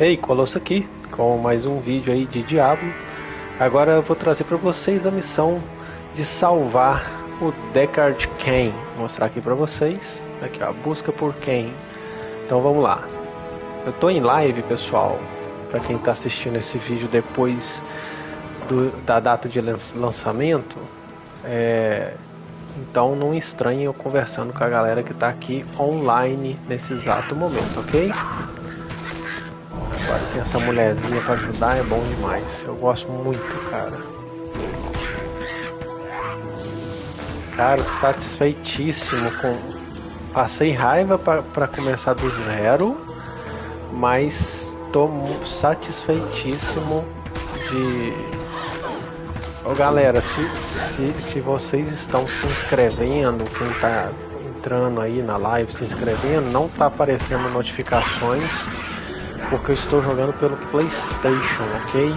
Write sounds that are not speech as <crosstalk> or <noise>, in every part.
Ei, Colosso aqui com mais um vídeo aí de Diablo. Agora eu vou trazer para vocês a missão de salvar o Deckard Cain. Vou mostrar aqui para vocês. Aqui ó, busca por Cain. Então vamos lá. Eu tô em live, pessoal. Para quem está assistindo esse vídeo depois do, da data de lançamento, é, então não estranhe eu conversando com a galera que está aqui online nesse exato momento, ok? Tem essa mulherzinha pra ajudar, é bom demais. Eu gosto muito, cara. Cara, satisfeitíssimo com... Passei raiva para começar do zero, mas tô satisfeitíssimo de... Ô galera, se, se, se vocês estão se inscrevendo, quem tá entrando aí na live se inscrevendo, não tá aparecendo notificações porque eu estou jogando pelo PlayStation, ok?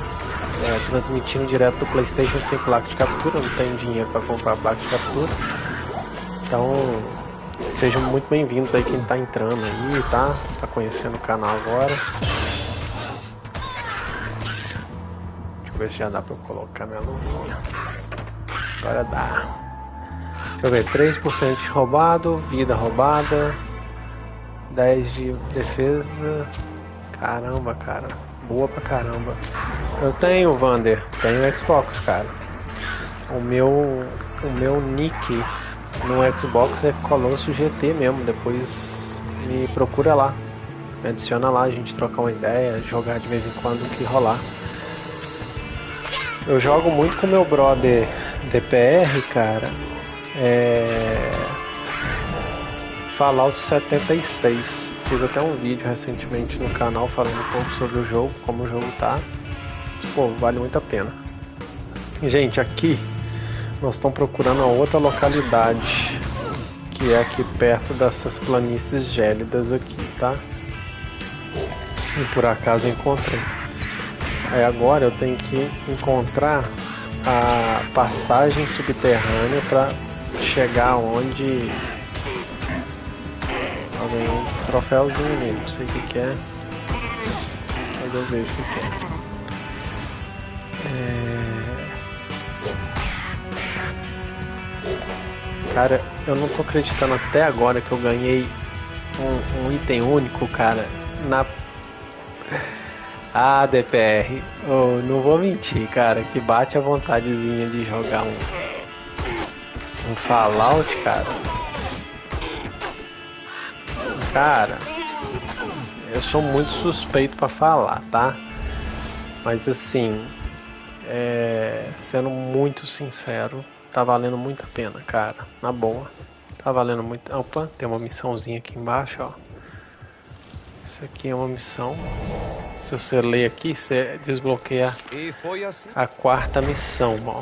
É, transmitindo direto do PlayStation sem placa de captura, não tenho dinheiro para comprar placa de captura. Então, sejam muito bem-vindos aí quem está entrando aí, tá? Tá conhecendo o canal agora. Deixa eu ver se já dá para eu colocar minha luvinha. Agora dá. Deixa eu ver, 3% de roubado, vida roubada, 10 de defesa, Caramba, cara. Boa pra caramba. Eu tenho, Vander. Tenho Xbox, cara. O meu, o meu nick no Xbox é Colosso GT mesmo. Depois me procura lá. Me adiciona lá, a gente trocar uma ideia, jogar de vez em quando o que rolar. Eu jogo muito com meu brother DPR, cara. É... Fallout 76. Fiz até um vídeo recentemente no canal falando um pouco sobre o jogo, como o jogo tá. Pô, vale muito a pena. Gente, aqui nós estamos procurando a outra localidade, que é aqui perto dessas planícies gélidas aqui, tá? E por acaso encontrei. Aí agora eu tenho que encontrar a passagem subterrânea para chegar onde Alguém um troféuzinho ali, não sei o que, que é. Mas eu vejo o que, que é. é. Cara, eu não tô acreditando até agora que eu ganhei um, um item único, cara, na. Ah, DPR, oh, não vou mentir, cara, que bate a vontadezinha de jogar um. Um Fallout, cara. Cara, eu sou muito suspeito para falar, tá? Mas assim, é, sendo muito sincero, tá valendo muito a pena, cara. Na boa. Tá valendo muito. Opa, tem uma missãozinha aqui embaixo, ó. Isso aqui é uma missão. Se você ler aqui, você desbloqueia assim. a quarta missão, ó.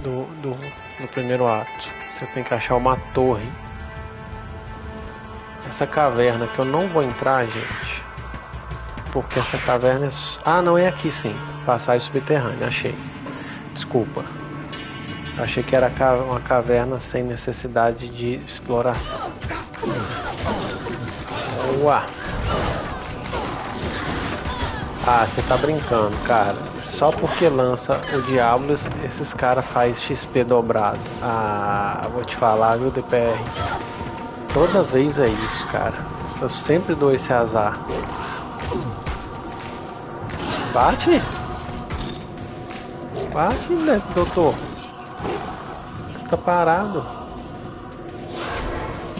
Do, do, do primeiro ato. Você tem que achar uma torre essa caverna que eu não vou entrar, gente. Porque essa caverna é... Ah, não, é aqui sim. Passagem subterrânea, achei. Desculpa. Achei que era uma caverna sem necessidade de exploração. Boa! Ah, você tá brincando, cara. Só porque lança o Diablo, esses caras faz XP dobrado. Ah, vou te falar, viu, DPR? Toda vez é isso, cara. Eu sempre dou esse azar. Bate! Bate, né, doutor? Tá parado.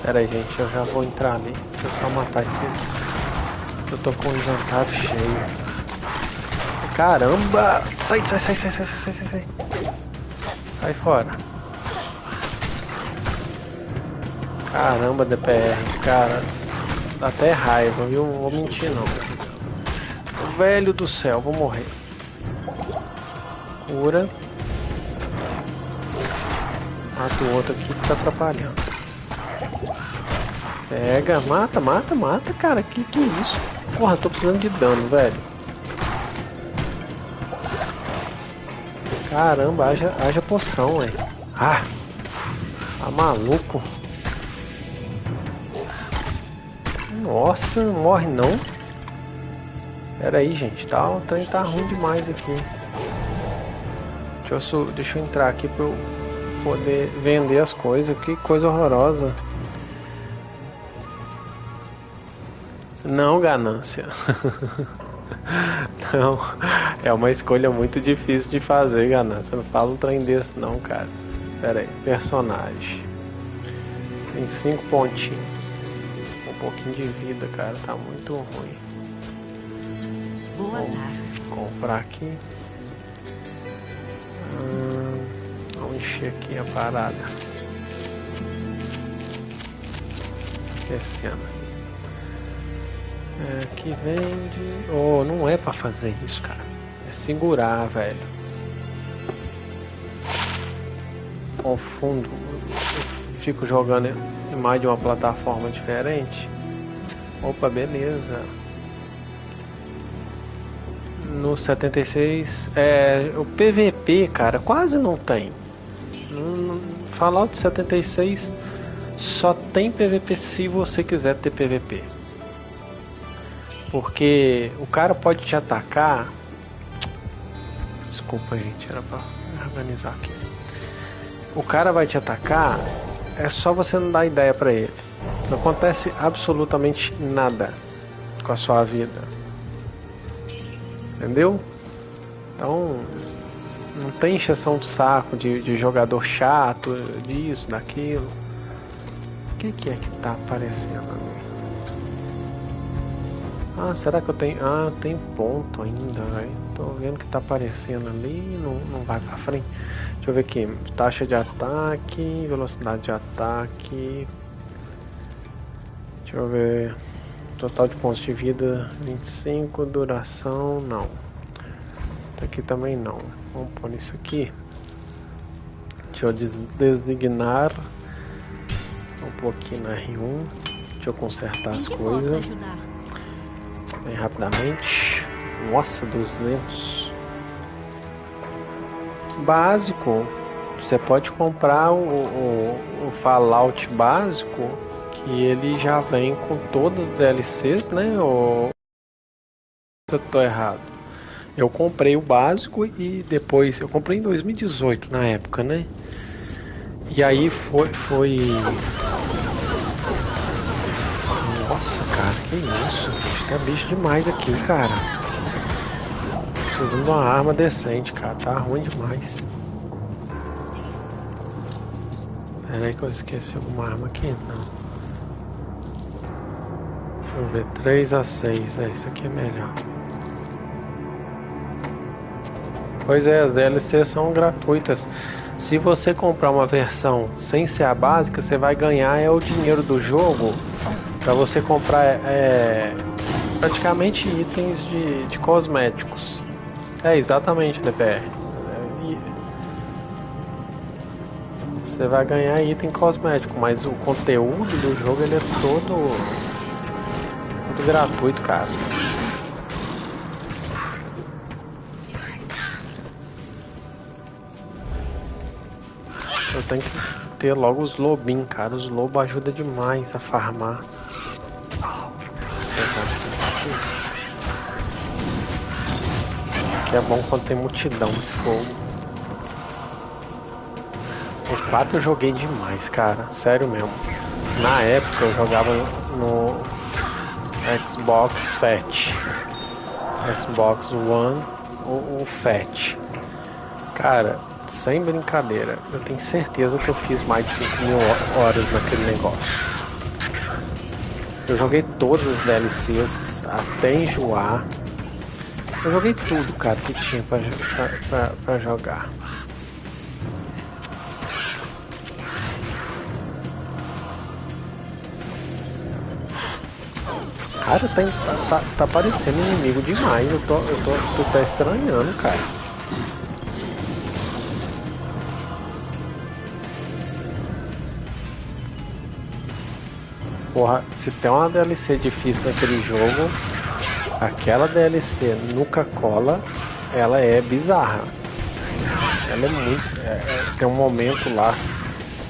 Pera aí, gente, eu já vou entrar ali. Deixa eu só matar esses. Eu tô com o inventário cheio. Caramba! Sai, sai, sai, sai, sai, sai, sai, sai. Sai fora. Caramba, DPR, cara. Dá até raiva, viu? Não vou mentir não. Velho do céu, vou morrer. Cura. Mata o outro aqui que tá atrapalhando. Pega, mata, mata, mata, cara. Que que é isso? Porra, tô precisando de dano, velho. Caramba, haja, haja poção, velho. Ah, tá maluco. Nossa, não morre não. Pera aí, gente, tá, o trem tá ruim demais aqui. Deixa eu, deixa eu entrar aqui pra eu poder vender as coisas. Que coisa horrorosa. Não, ganância. <laughs> não, é uma escolha muito difícil de fazer, ganância. Não fala um trem desse não, cara. Pera aí, personagem. Tem cinco pontinhos. Pouquinho de vida, cara, tá muito ruim. Boa tarde. Comprar aqui. Hum, vamos encher aqui a parada. Esquecendo. É, que vende. Oh, não é pra fazer isso, cara. É segurar, velho. Confundo. Eu fico jogando em mais de uma plataforma diferente. Opa, beleza. No 76, é, o PVP, cara, quase não tem. No, Fallout 76 só tem PVP se você quiser ter PVP. Porque o cara pode te atacar. Desculpa, gente, era pra organizar aqui. O cara vai te atacar, é só você não dar ideia para ele. Não acontece absolutamente nada com a sua vida. Entendeu? Então, não tem encheção de saco de, de jogador chato, disso, daquilo. O que, que é que tá aparecendo ali? Ah, será que eu tenho... Ah, tem ponto ainda, velho. Tô vendo que tá aparecendo ali não, não vai pra frente. Deixa eu ver aqui. Taxa de ataque, velocidade de ataque. Deixa eu ver... Total de pontos de vida 25, duração não. Aqui também não. Vamos pôr isso aqui. Deixa eu designar. Um pouquinho na R1. Deixa eu consertar as coisas bem rapidamente. Nossa, 200. Básico. Você pode comprar o, o, o Fallout básico, que ele já vem com todas as DLCs, né? Ou eu tô errado. Eu comprei o básico e depois eu comprei em 2018 na época, né? E aí foi foi Nossa, cara, que isso? Tá bicho demais aqui, cara. Precisando de uma arma decente, cara. Tá ruim demais. Pera aí que eu esqueci alguma arma aqui. Não. Eu ver. 3 a 6. É, isso aqui é melhor. Pois é, as DLCs são gratuitas. Se você comprar uma versão sem ser a básica, você vai ganhar é o dinheiro do jogo para você comprar é, praticamente itens de, de cosméticos. É, exatamente, DPR. Você vai ganhar item cosmético, mas o conteúdo do jogo ele é todo gratuito, cara. Eu tenho que ter logo os lobinhos, cara. Os lobos ajudam demais a farmar. Aqui é bom quando tem multidão esse fogo. O 4 eu joguei demais, cara. Sério mesmo. Na época eu jogava no Xbox Fat. Xbox One ou o Fat. Cara, sem brincadeira, eu tenho certeza que eu fiz mais de 5 mil horas naquele negócio. Eu joguei todas as DLCs até enjoar. Eu joguei tudo, cara, que tinha pra, pra, pra, pra jogar. Cara, tá, tá, tá parecendo inimigo demais. Eu tô, eu tô, tô tá estranhando, cara. Porra, se tem uma DLC difícil naquele jogo, aquela DLC Nuca Cola, ela é bizarra. Ela é muito. É, é, tem um momento lá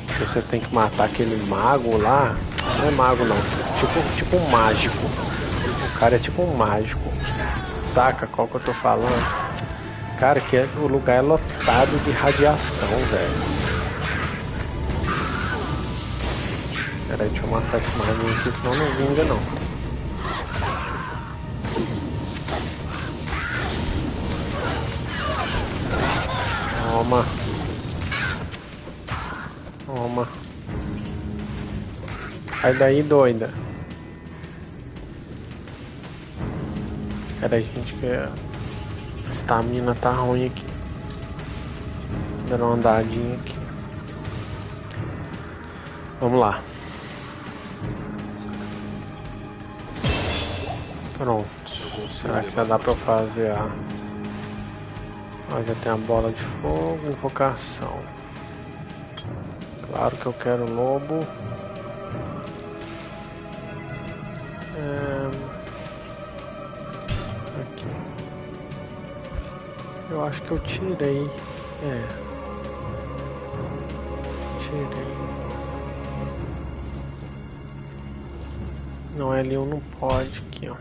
que você tem que matar aquele mago lá. Não é mago não, tipo, tipo um mágico. O cara é tipo um mágico. saca qual que eu tô falando? Cara, que é, o lugar é lotado de radiação, velho. Peraí, deixa eu matar esse marinho aqui, senão não vinga não. Toma. Toma. Sai daí, doida. Peraí, gente, que a estamina tá ruim aqui. Dando uma andadinha aqui. Vamos lá. Pronto. Será que já dá pra fazer a... Ó, já tem a bola de fogo, invocação. Claro que eu quero lobo. Eu acho que eu tirei. É. Tirei. Não, L1 não pode aqui, ó.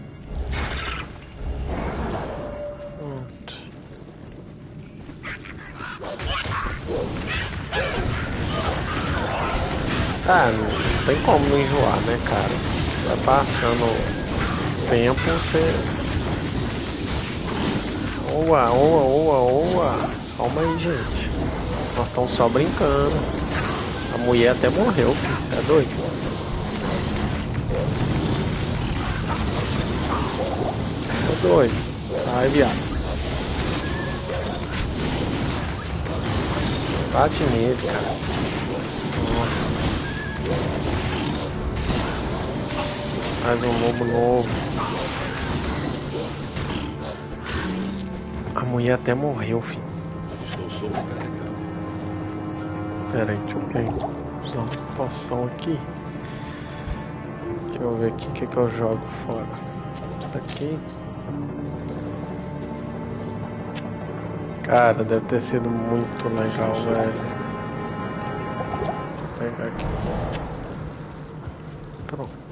Ah, não tem como não enjoar, né, cara? Vai passando o tempo, você. Oa, oa, oa, oa. Calma aí, gente. Nós estamos só brincando. A mulher até morreu, filho. Você é doido? Tô doido. Ai, viado. Bate nele, cara. Mais um lobo novo. Mulher até morreu, filho. Estou sobrecarregado. Pera aí, deixa eu pegar. Usar uma poção aqui. Deixa eu ver aqui o que, que eu jogo fora. Isso aqui. Cara, deve ter sido muito legal, velho. Vou pegar aqui. Pronto.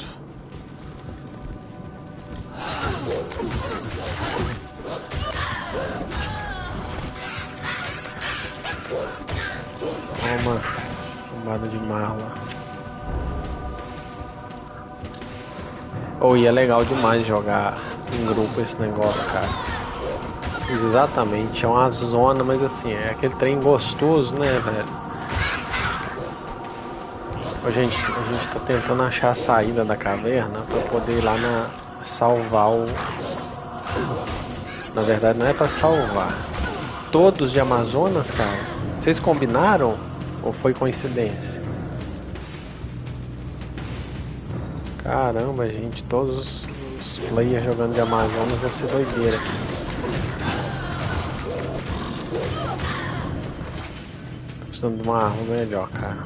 Oh, e é legal demais jogar em grupo esse negócio, cara. Exatamente, é uma zona, mas assim, é aquele trem gostoso, né, velho? Ô, gente, a gente tá tentando achar a saída da caverna pra poder ir lá na salvar o... Na verdade não é pra salvar. Todos de Amazonas, cara? Vocês combinaram? Ou foi coincidência? Caramba, gente, todos os players jogando de Amazonas deve ser doideira. Tô precisando de uma arma melhor, cara.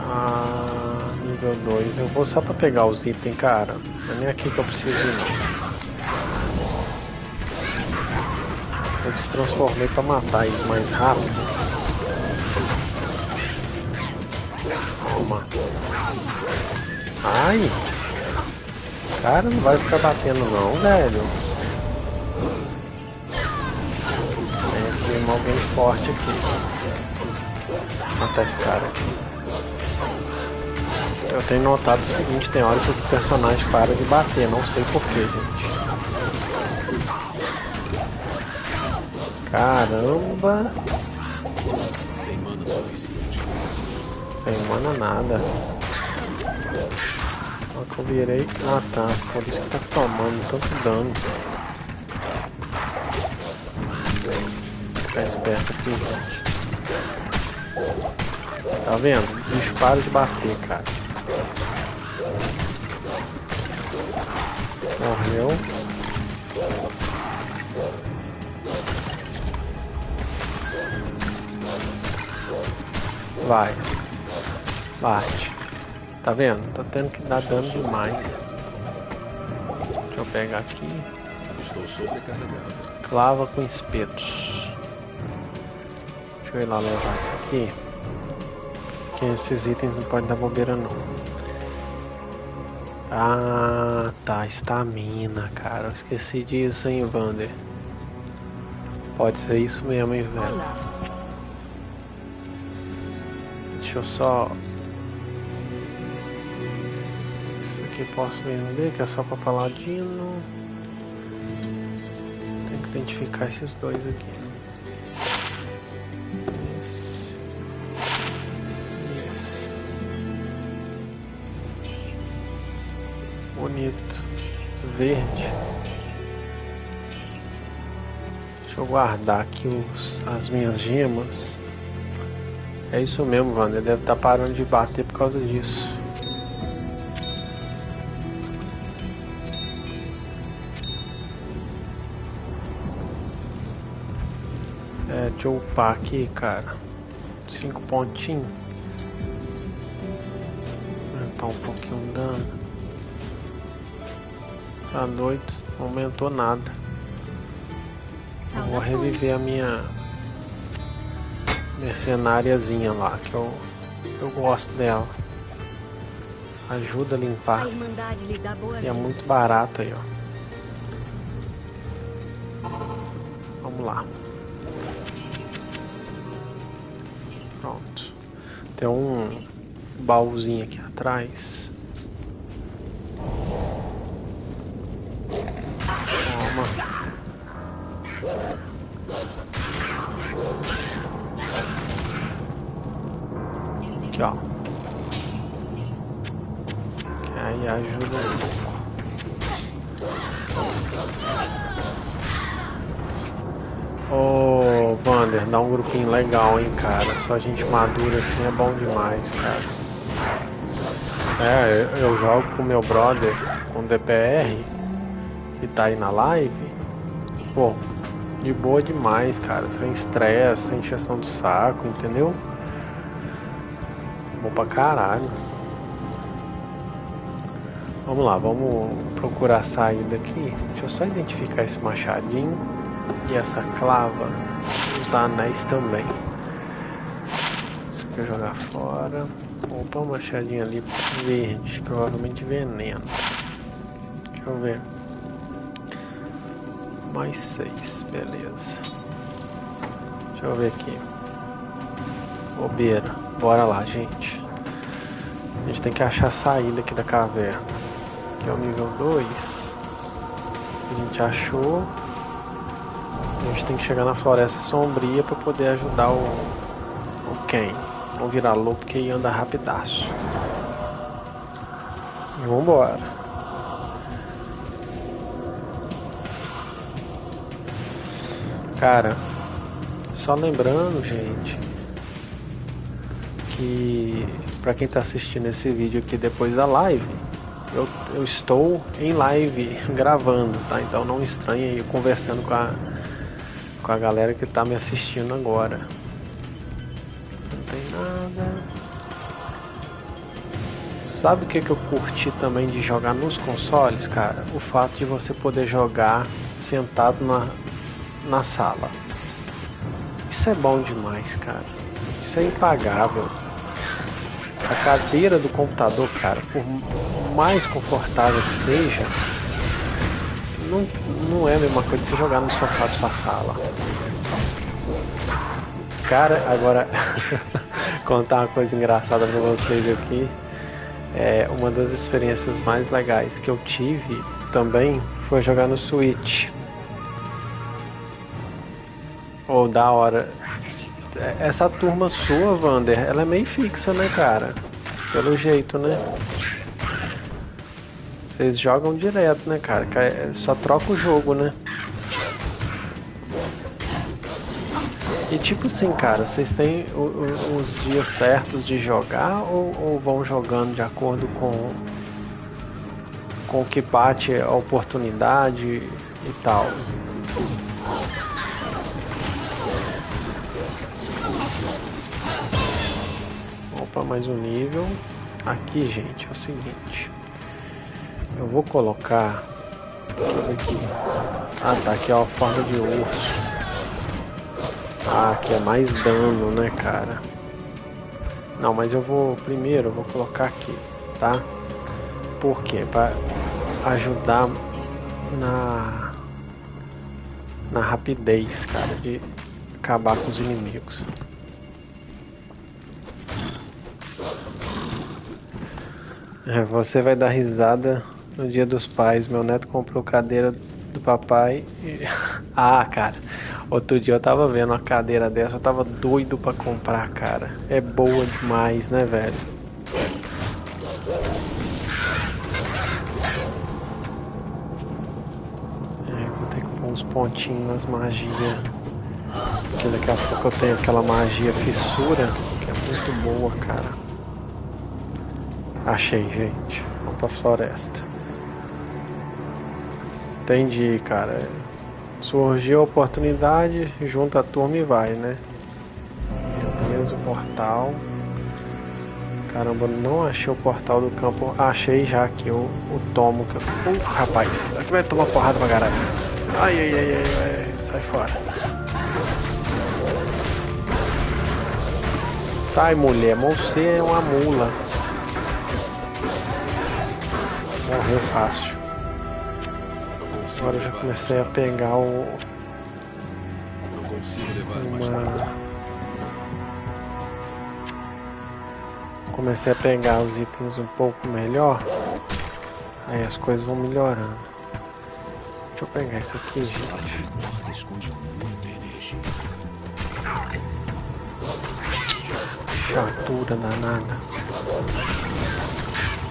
Ah, nível 2. Eu vou só pra pegar os itens, cara. Não é nem aqui que eu preciso ir. Eu destransformei pra matar eles mais rápido. Ai! Cara, não vai ficar batendo não, velho. Tem alguém forte aqui. Matar esse cara aqui. Eu tenho notado o seguinte, tem hora que o personagem para de bater, não sei porquê, gente. Caramba! Sem mana suficiente. Sem mana nada. Só que eu virei. Ah tá, por isso que tá tomando tanto dano. Ficar esperto aqui, gente. Tá vendo? O bicho para de bater, cara. Morreu. Vai. Bate. Tá vendo? Tá tendo que dar dano demais. Deixa eu pegar aqui. Estou sobrecarregado. Clava com espetos. Deixa eu ir lá levar isso aqui. Porque esses itens não podem dar bobeira não. Ah, tá, estamina, cara. Eu esqueci disso, hein, Vander. Pode ser isso mesmo, hein, velho. Deixa eu só. Eu posso vender, que é só pra paladino. Tem que identificar esses dois aqui. Esse. Esse. Bonito. Verde. Deixa eu guardar aqui os, as minhas gemas. É isso mesmo, Wander. Deve estar parando de bater por causa disso. Eu upar aqui, cara. Cinco pontinhos. Aumentar um pouquinho o dano. Tá doido. Não aumentou nada. Eu vou reviver a minha mercenáriazinha lá, que eu, eu gosto dela. Ajuda a limpar. A E é muito barato aí, ó. Vamos lá. Tem um baúzinho aqui atrás. Toma. Aqui, ó. Que aí ajuda um pouco. Ô, Vander, dá um grupinho legal. Só gente madura assim é bom demais, cara. É, eu, jogo com meu brother, com DPR, que tá aí na live. Pô, de boa demais, cara. Sem estresse, sem encheção de saco, entendeu? Bom pra caralho. Vamos lá, vamos procurar a saída aqui. Deixa eu só identificar esse machadinho e essa clava. Os anéis também. Eu jogar fora. Opa, um machadinho ali verde, provavelmente veneno. Deixa eu ver. Mais seis, beleza. Deixa eu ver aqui. Bobeira. Bora lá, gente. A gente tem que achar a saída aqui da caverna. Aqui é o nível 2. A gente achou. A gente tem que chegar na floresta sombria para poder ajudar o, o Ken. Não virar louco porque ia andar rapidaço. E vambora. Cara, só lembrando, gente, que para quem tá assistindo esse vídeo aqui depois da live, eu, eu estou em live <laughs> gravando, tá? Então não estranhe eu conversando com a, com a galera que tá me assistindo agora. Sabe o que, que eu curti também de jogar nos consoles, cara? O fato de você poder jogar sentado na, na sala. Isso é bom demais, cara. Isso é impagável. A cadeira do computador, cara, por mais confortável que seja, não, não é a mesma coisa que você jogar no sofá da sua sala. Cara, agora <laughs> contar uma coisa engraçada pra vocês aqui. É, uma das experiências mais legais que eu tive também foi jogar no Switch. Ou da hora. Essa turma sua, Vander, ela é meio fixa, né, cara? Pelo jeito, né? Vocês jogam direto, né, cara? Ca- Só troca o jogo, né? Tipo assim, cara, vocês têm os dias certos de jogar ou, ou vão jogando de acordo com com o que bate a oportunidade e tal? Opa, mais um nível. Aqui, gente, é o seguinte. Eu vou colocar. Aqui. Ah, tá aqui, ó, forma de urso. Ah, que é mais dano, né, cara? Não, mas eu vou primeiro, eu vou colocar aqui, tá? Por quê? Para ajudar na na rapidez, cara, de acabar com os inimigos. É, você vai dar risada no dia dos pais. Meu neto comprou cadeira do papai. E... <laughs> ah, cara. Outro dia eu tava vendo uma cadeira dessa, eu tava doido pra comprar, cara. É boa demais, né, velho? É, vou ter que pôr uns pontinhos nas magias. Porque daqui a pouco eu tenho aquela magia fissura, que é muito boa, cara. Achei, gente. Vamos pra floresta. Entendi, cara. Surgiu a oportunidade, junta a turma e vai, né? Beleza, o portal. Caramba, não achei o portal do campo. Achei já aqui o, o tomo que eu. Uh, rapaz, aqui vai tomar porrada pra caralho. Ai, ai, ai, ai, ai, sai fora. Sai, mulher, você é uma mula. Morreu fácil. Agora eu já comecei a pegar o. Uma. Comecei a pegar os itens um pouco melhor. Aí as coisas vão melhorando. Deixa eu pegar isso aqui, gente. Chatura danada.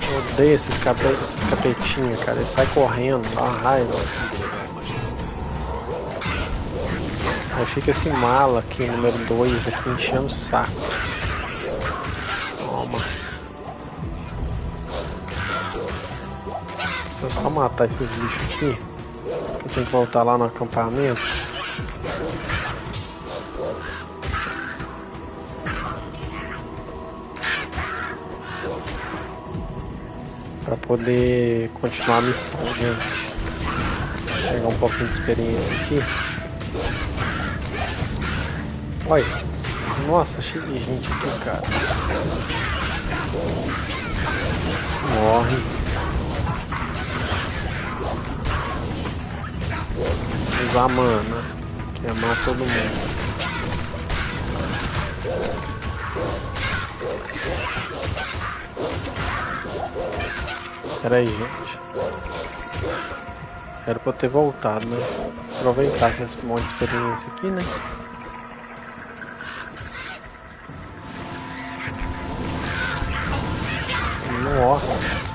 Eu odeio esses, cape... esses capetinhos, cara. Eles saem correndo, dá uma raiva. Aí fica esse mala aqui, número 2, aqui enchendo o saco. Toma. Eu só matar esses bichos aqui. Eu tenho que voltar lá no acampamento. Para poder continuar a missão, gente. Vou pegar um pouquinho de experiência aqui. Olha, nossa, cheio de gente aqui, cara. Morre. Usar mana. Queimar todo mundo. Pera aí, gente. Era pra eu ter voltado, né? Aproveitar esse monte de experiência aqui, né? Nossa.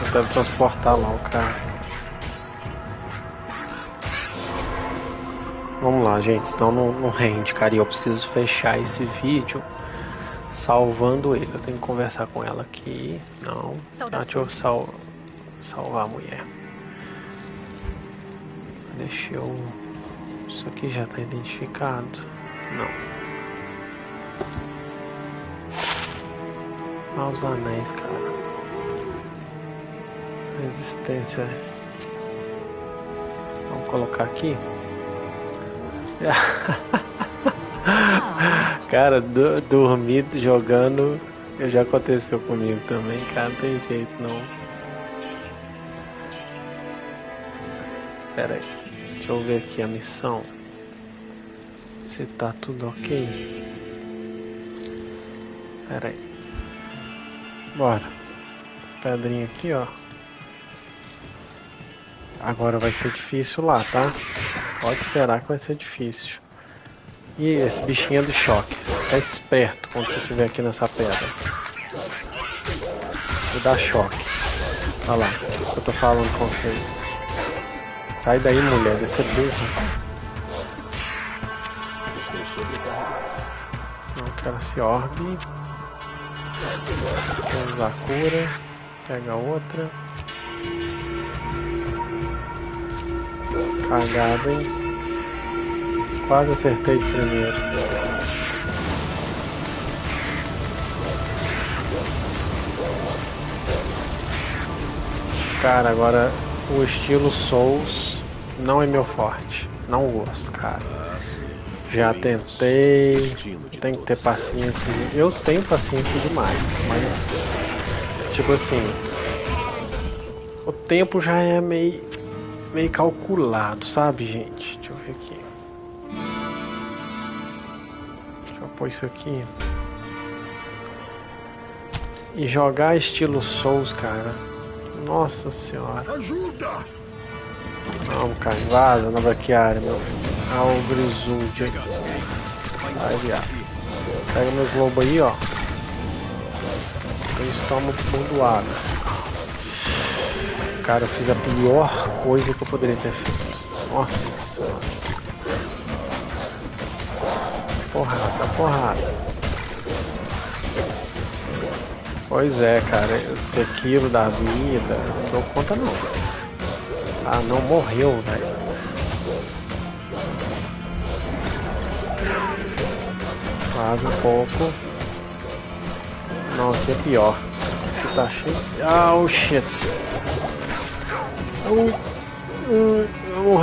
Eu quero transportar lá o cara. Vamos lá, gente. Senão não, não rende, cara. E eu preciso fechar esse vídeo salvando ele. Eu tenho que conversar com ela aqui. Não. Ah, deixa eu sal salvar a mulher. Deixa eu. Isso aqui já está identificado. Não. Ah, os anéis, cara. Resistência. Vamos colocar aqui. <laughs> <laughs> cara, do, dormir jogando já aconteceu comigo também, cara, não tem jeito não. Pera aí, deixa eu ver aqui a missão. Se tá tudo ok. Pera aí. Bora. As pedrinhas aqui, ó. Agora vai ser difícil lá, tá? Pode esperar que vai ser difícil. E esse bichinho é do choque. Fica esperto quando você estiver aqui nessa pedra. Vou dar choque. Olha lá, eu tô falando com vocês. Sai daí, mulher, deve ser burro. Não quero esse orbe. Vou usar a cura. Pega outra. Cagada, hein? Quase acertei de primeiro. Cara, agora o estilo Souls não é meu forte. Não gosto, cara. Já tentei. Tem que ter paciência. Eu tenho paciência demais, mas. Tipo assim. O tempo já é meio. meio calculado, sabe, gente? Deixa eu ver aqui. Deixa eu pôr isso aqui. E jogar estilo Souls, cara. Nossa senhora. Ajuda! Vamos, cara, vaza na braquiária, meu filho. Ah, o Grisud aí. Vai, viado. Pega meu globo aí, ó. Eles tomam bordoada. Cara, eu fiz a pior coisa que eu poderia ter feito. Nossa Porrada. Pois é, cara. Esse aquilo da vida. Não dou conta não. Ah, não morreu, velho. Quase um pouco. Não, aqui é pior. Aqui tá cheio. Ah, oh shit. Oh, uh, eu vou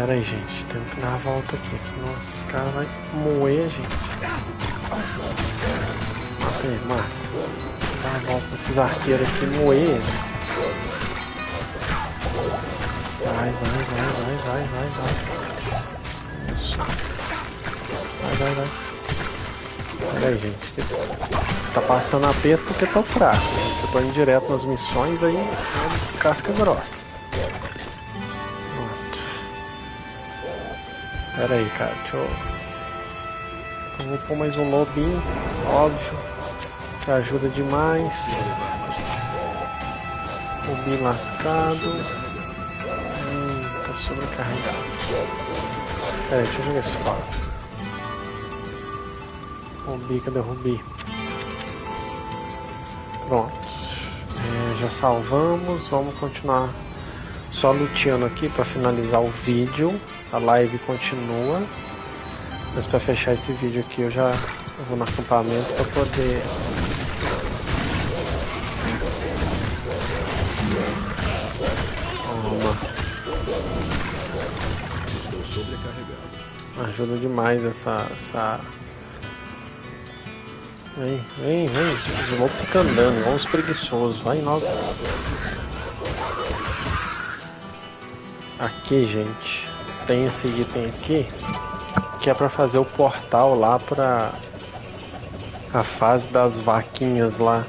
Pera aí, gente. Temos que dar a volta aqui, senão esse cara vai moer a gente. Mata ele, mata. Dá a volta esses arqueiros aqui moer eles. Vai, vai, vai, vai, vai, vai, vai. Isso. Vai, vai, vai. Pera aí, gente. Tá passando aperto porque tô fraco. Gente. Eu tô indo direto nas missões aí. É casca grossa. Pera aí, cara. Deixa eu. Eu vou pôr mais um lobinho. Óbvio. Que ajuda demais. Lobinho lascado sobrecarregado. Pera aí, deixa eu jogar esse fora. Rubi, cadê o Rubi? Pronto. É, já salvamos, vamos continuar só luteando aqui para finalizar o vídeo. A live continua. Mas para fechar esse vídeo aqui eu já vou no acampamento para poder Ajuda demais essa. essa... Vem, vem, vem. Loucos ficam andando, uns preguiçosos. Vai logo. Aqui, gente. Tem esse item aqui. Que é pra fazer o portal lá pra. A fase das vaquinhas lá.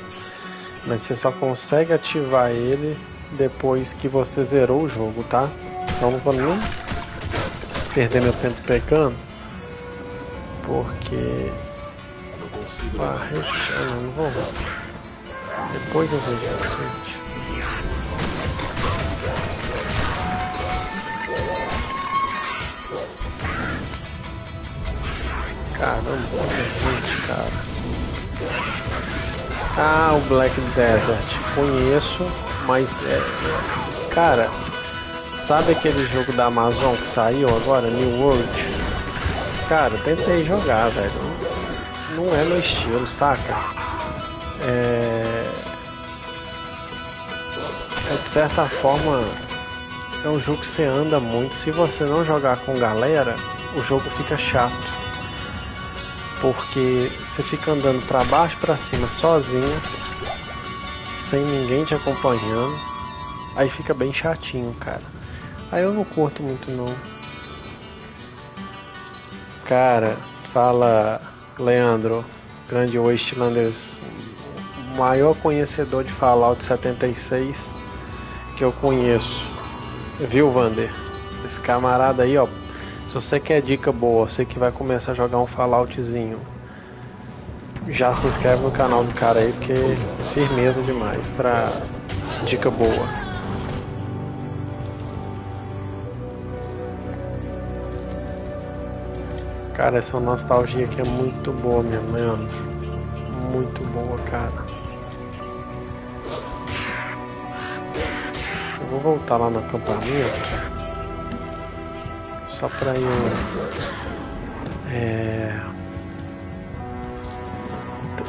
Mas você só consegue ativar ele depois que você zerou o jogo, tá? Então não vou nem perder meu tempo pegando. Porque. Ah, eu não, não vou. Depois eu vejo isso, gente. Ah, o Black Desert. Conheço, mas é. Cara, Sabe aquele jogo da Amazon que saiu agora, New World? Cara, tentei jogar, velho. Não é meu estilo, saca? É... é de certa forma é um jogo que você anda muito. Se você não jogar com galera, o jogo fica chato. Porque você fica andando para baixo, para cima sozinho, sem ninguém te acompanhando. Aí fica bem chatinho, cara. Aí eu não curto muito não. Cara, fala Leandro, grande Wastelanders, maior conhecedor de Fallout 76 que eu conheço. Viu, Vander? Esse camarada aí, ó. Se você quer dica boa, você que vai começar a jogar um Falloutzinho, já se inscreve no canal do cara aí, porque firmeza demais pra dica boa. Cara, essa nostalgia aqui é muito boa mesmo, Leandro. Muito boa, cara. Eu vou voltar lá no acampamento. Só pra eu. É.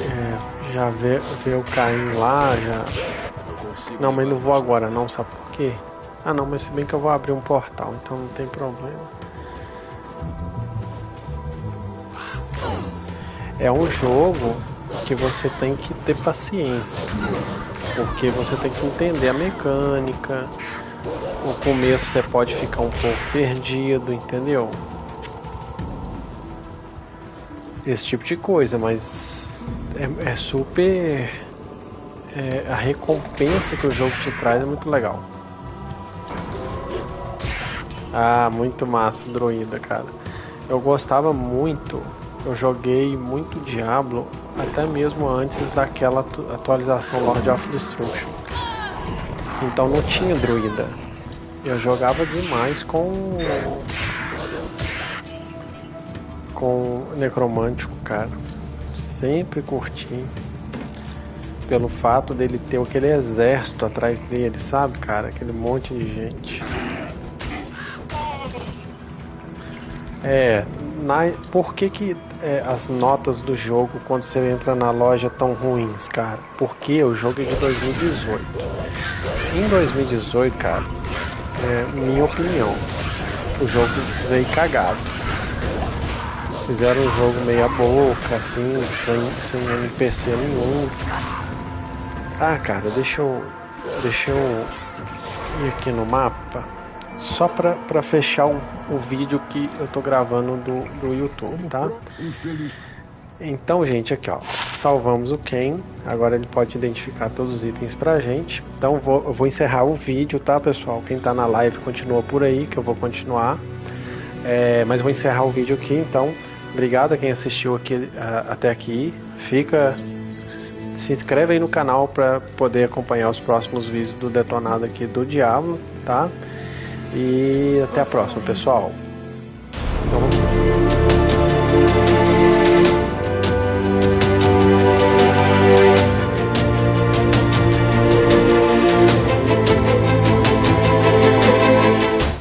é já ver, ver o Caim lá, já. Não, mas não vou agora não, sabe por quê? Ah não, mas se bem que eu vou abrir um portal, então não tem problema. É um jogo que você tem que ter paciência. Porque você tem que entender a mecânica. No começo você pode ficar um pouco perdido, entendeu? Esse tipo de coisa, mas é, é super. É, a recompensa que o jogo te traz é muito legal. Ah, muito massa, Druida, cara. Eu gostava muito, eu joguei muito Diablo, até mesmo antes daquela atualização Lord of Destruction. Então não tinha Druida. Eu jogava demais com. com Necromântico, cara. Sempre curti. Pelo fato dele ter aquele exército atrás dele, sabe, cara? Aquele monte de gente. É, na, por que, que é, as notas do jogo quando você entra na loja tão ruins, cara? Porque o jogo é de 2018. Em 2018, cara, é, minha opinião, o jogo veio cagado. Fizeram um jogo meia boca, assim, sem, sem NPC nenhum. Ah, cara, deixa eu. Deixa eu ir aqui no mapa só para fechar o, o, vídeo que eu tô gravando do, do YouTube, tá? Então, gente, aqui ó, salvamos o Ken. Agora ele pode identificar todos os itens pra gente. Então, vou, eu vou encerrar o vídeo, tá, pessoal? Quem tá na live continua por aí, que eu vou continuar. É, mas vou encerrar o vídeo aqui, então. Obrigado a quem assistiu aqui, até aqui. Fica. Se inscreve aí no canal para poder acompanhar os próximos vídeos do detonado aqui do Diablo, tá? E até a próxima, pessoal. Então,